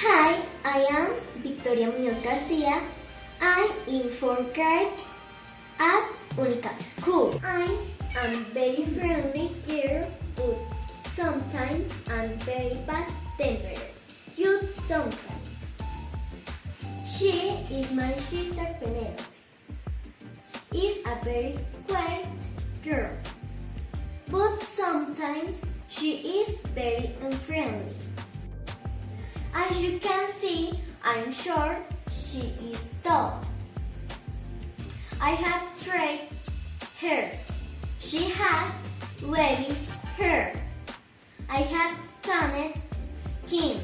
Hi, I am Victoria Munoz Garcia. I'm in fourth grade at Unicap School. I am very friendly girl, but sometimes I'm very bad tempered. You sometimes. She is my sister Penelope. Is a very quiet girl, but sometimes she is very unfriendly. As you can see, I'm short, she is tall. I have straight hair. She has wavy hair. I have tanned skin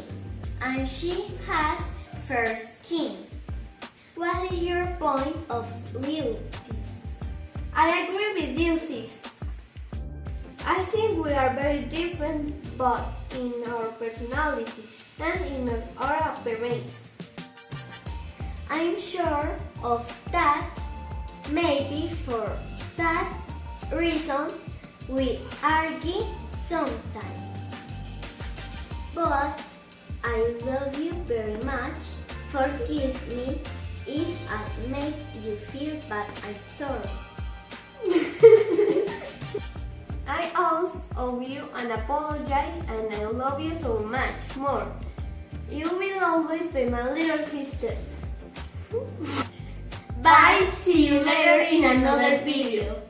and she has fair skin. What is your point of view? sis? I agree with you, sis. I think we are very different but in our personality and in our appearance. I'm sure of that. Maybe for that reason we argue sometimes. But I love you very much. Forgive me if I make you feel bad. I'm sorry. Owe you and apologize and I love you so much more. You will always be my little sister. Bye. See you later in another video.